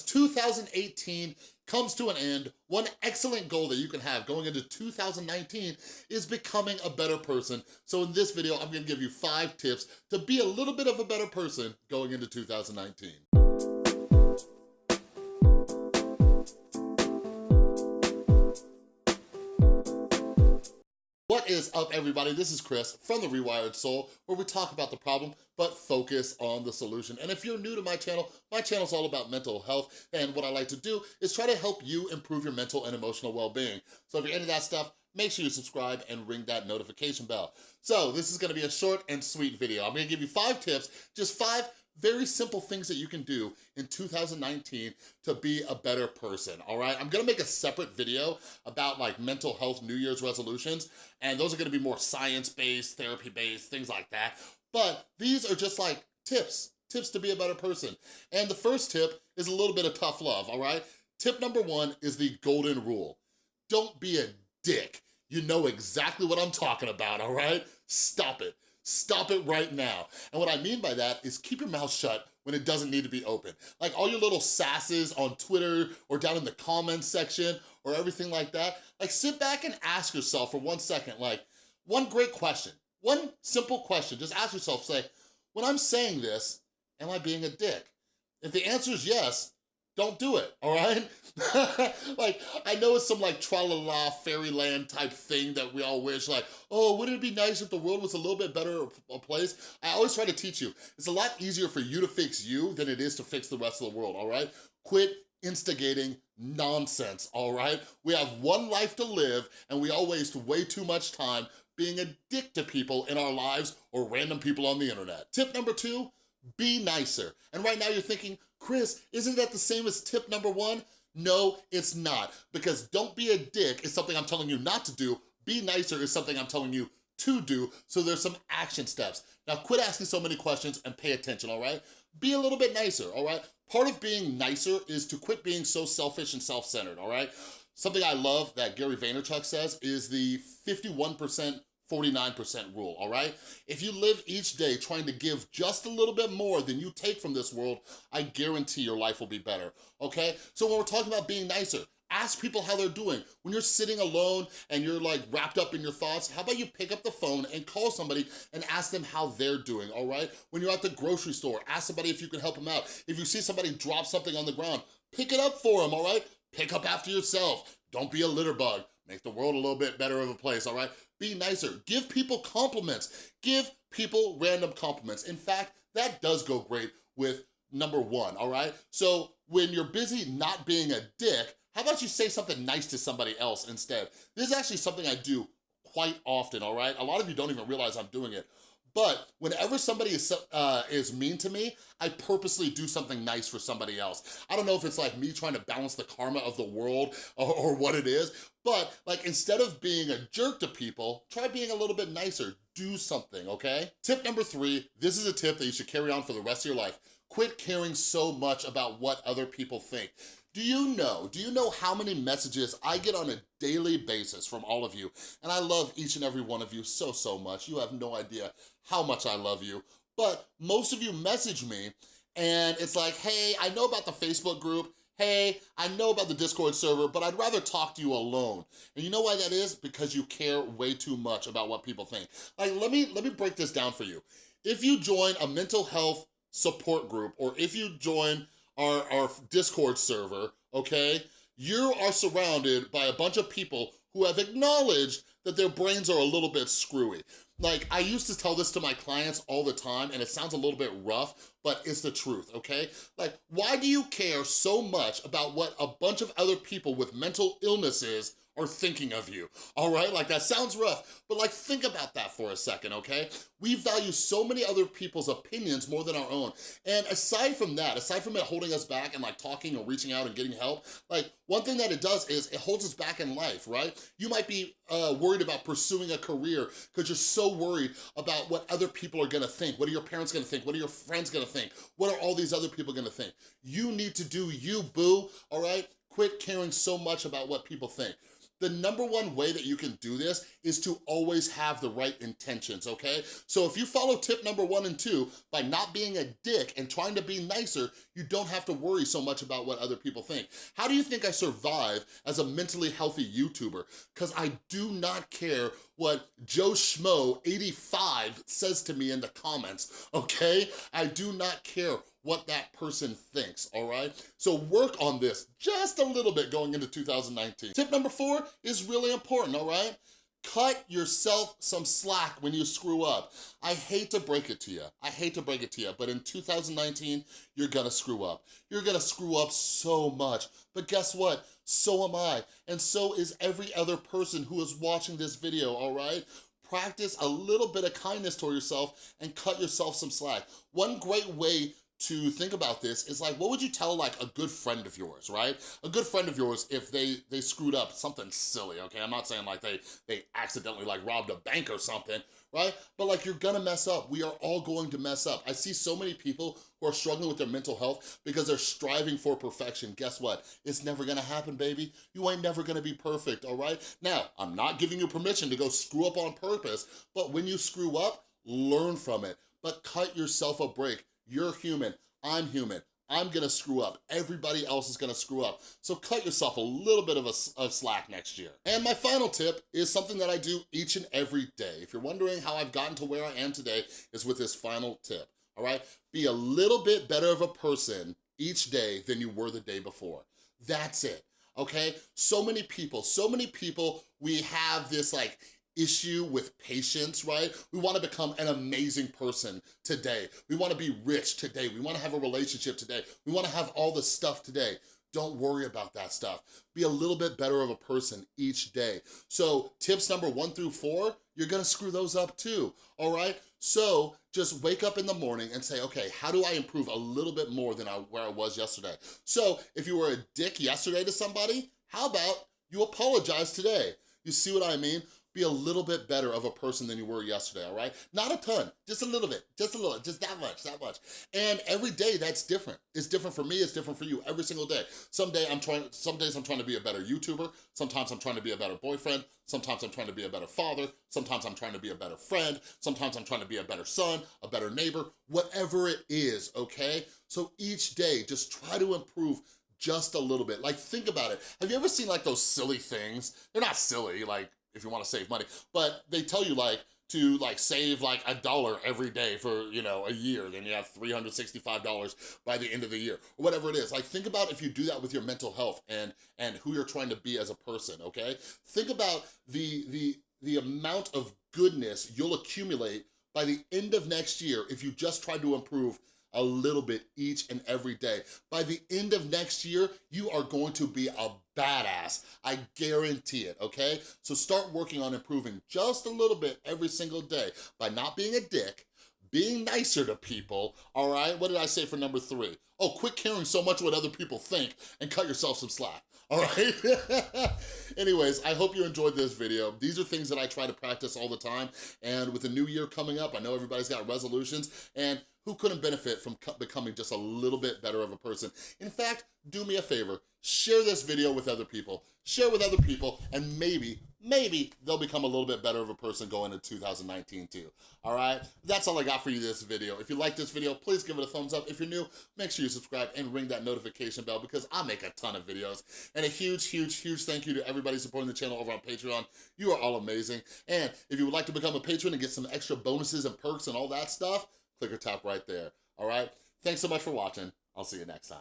2018 comes to an end, one excellent goal that you can have going into 2019 is becoming a better person. So in this video, I'm gonna give you five tips to be a little bit of a better person going into 2019. Is up, everybody? This is Chris from The Rewired Soul, where we talk about the problem, but focus on the solution. And if you're new to my channel, my channel is all about mental health, and what I like to do is try to help you improve your mental and emotional well-being. So if you're into that stuff, make sure you subscribe and ring that notification bell. So this is gonna be a short and sweet video. I'm gonna give you five tips, just five very simple things that you can do in 2019 to be a better person, all right? I'm gonna make a separate video about like mental health New Year's resolutions, and those are gonna be more science-based, therapy-based, things like that. But these are just like tips, tips to be a better person. And the first tip is a little bit of tough love, all right? Tip number one is the golden rule. Don't be a dick. You know exactly what I'm talking about, all right? Stop it. Stop it right now. And what I mean by that is keep your mouth shut when it doesn't need to be open. Like all your little sasses on Twitter or down in the comments section or everything like that, like sit back and ask yourself for one second, like one great question, one simple question, just ask yourself, say, when I'm saying this, am I being a dick? If the answer is yes, don't do it, all right? like, I know it's some like tra-la-la fairyland type thing that we all wish, like, oh, wouldn't it be nice if the world was a little bit better a place? I always try to teach you, it's a lot easier for you to fix you than it is to fix the rest of the world, all right? Quit instigating nonsense, all right? We have one life to live and we all waste way too much time being a dick to people in our lives or random people on the internet. Tip number two, be nicer. And right now you're thinking, Chris, isn't that the same as tip number one? No, it's not, because don't be a dick is something I'm telling you not to do, be nicer is something I'm telling you to do, so there's some action steps. Now quit asking so many questions and pay attention, all right? Be a little bit nicer, all right? Part of being nicer is to quit being so selfish and self-centered, all right? Something I love that Gary Vaynerchuk says is the 51% 49% rule, all right? If you live each day trying to give just a little bit more than you take from this world, I guarantee your life will be better, okay? So when we're talking about being nicer, ask people how they're doing. When you're sitting alone and you're like wrapped up in your thoughts, how about you pick up the phone and call somebody and ask them how they're doing, all right? When you're at the grocery store, ask somebody if you can help them out. If you see somebody drop something on the ground, pick it up for them, all right? Pick up after yourself. Don't be a litter bug. Make the world a little bit better of a place, all right? Be nicer. Give people compliments. Give people random compliments. In fact, that does go great with number one, all right? So when you're busy not being a dick, how about you say something nice to somebody else instead? This is actually something I do quite often, all right? A lot of you don't even realize I'm doing it. But whenever somebody is, uh, is mean to me, I purposely do something nice for somebody else. I don't know if it's like me trying to balance the karma of the world or, or what it is, but like instead of being a jerk to people, try being a little bit nicer. Do something, okay? Tip number three, this is a tip that you should carry on for the rest of your life. Quit caring so much about what other people think. Do you know, do you know how many messages I get on a daily basis from all of you? And I love each and every one of you so, so much. You have no idea how much I love you. But most of you message me and it's like, hey, I know about the Facebook group. Hey, I know about the Discord server, but I'd rather talk to you alone. And you know why that is? Because you care way too much about what people think. Like, let me, let me break this down for you. If you join a mental health support group, or if you join our, our Discord server, okay, you are surrounded by a bunch of people who have acknowledged that their brains are a little bit screwy. Like, I used to tell this to my clients all the time, and it sounds a little bit rough, but it's the truth, okay? Like, why do you care so much about what a bunch of other people with mental illnesses are thinking of you, all right? Like that sounds rough, but like think about that for a second, okay? We value so many other people's opinions more than our own. And aside from that, aside from it holding us back and like talking or reaching out and getting help, like one thing that it does is it holds us back in life, right? You might be uh, worried about pursuing a career because you're so worried about what other people are gonna think. What are your parents gonna think? What are your friends gonna think? What are all these other people gonna think? You need to do you, boo, all right? Quit caring so much about what people think. The number one way that you can do this is to always have the right intentions, okay? So if you follow tip number one and two, by not being a dick and trying to be nicer, you don't have to worry so much about what other people think. How do you think I survive as a mentally healthy YouTuber? Because I do not care what Joe Schmo 85 says to me in the comments, okay? I do not care what that person thinks, all right? So work on this just a little bit going into 2019. Tip number four is really important, all right? Cut yourself some slack when you screw up. I hate to break it to you. I hate to break it to you, but in 2019, you're gonna screw up. You're gonna screw up so much. But guess what? So am I. And so is every other person who is watching this video, all right? Practice a little bit of kindness toward yourself and cut yourself some slack. One great way to think about this is like, what would you tell like a good friend of yours, right? A good friend of yours if they they screwed up something silly, okay? I'm not saying like they, they accidentally like robbed a bank or something, right? But like you're gonna mess up. We are all going to mess up. I see so many people who are struggling with their mental health because they're striving for perfection. Guess what? It's never gonna happen, baby. You ain't never gonna be perfect, all right? Now, I'm not giving you permission to go screw up on purpose, but when you screw up, learn from it, but cut yourself a break you're human, I'm human. I'm gonna screw up. Everybody else is gonna screw up. So cut yourself a little bit of a of slack next year. And my final tip is something that I do each and every day. If you're wondering how I've gotten to where I am today, is with this final tip, all right? Be a little bit better of a person each day than you were the day before. That's it, okay? So many people, so many people, we have this like issue with patience, right? We wanna become an amazing person today. We wanna be rich today. We wanna have a relationship today. We wanna have all the stuff today. Don't worry about that stuff. Be a little bit better of a person each day. So tips number one through four, you're gonna screw those up too, all right? So just wake up in the morning and say, okay, how do I improve a little bit more than I, where I was yesterday? So if you were a dick yesterday to somebody, how about you apologize today? You see what I mean? Be a little bit better of a person than you were yesterday, all right? Not a ton, just a little bit, just a little, just that much, that much. And every day that's different. It's different for me, it's different for you, every single day. Some day I'm trying, some days I'm trying to be a better YouTuber, sometimes I'm trying to be a better boyfriend, sometimes I'm trying to be a better father, sometimes I'm trying to be a better friend, sometimes I'm trying to be a better son, a better neighbor, whatever it is, okay? So each day, just try to improve just a little bit. Like, think about it. Have you ever seen like those silly things? They're not silly, like if you wanna save money. But they tell you like, to like save like a dollar every day for, you know, a year, then you have $365 by the end of the year, or whatever it is. Like think about if you do that with your mental health and and who you're trying to be as a person, okay? Think about the the the amount of goodness you'll accumulate by the end of next year if you just try to improve a little bit each and every day. By the end of next year, you are going to be a badass. I guarantee it, okay? So start working on improving just a little bit every single day by not being a dick, being nicer to people, all right? What did I say for number three? Oh, quit caring so much what other people think and cut yourself some slack, all right? Anyways, I hope you enjoyed this video. These are things that I try to practice all the time, and with the new year coming up, I know everybody's got resolutions, and who couldn't benefit from becoming just a little bit better of a person? In fact, do me a favor, share this video with other people, share with other people, and maybe, maybe they'll become a little bit better of a person going into 2019 too, all right? That's all I got for you this video. If you like this video, please give it a thumbs up. If you're new, make sure you subscribe and ring that notification bell because I make a ton of videos. And a huge, huge, huge thank you to everybody supporting the channel over on Patreon. You are all amazing. And if you would like to become a patron and get some extra bonuses and perks and all that stuff, click or tap right there, all right? Thanks so much for watching. I'll see you next time.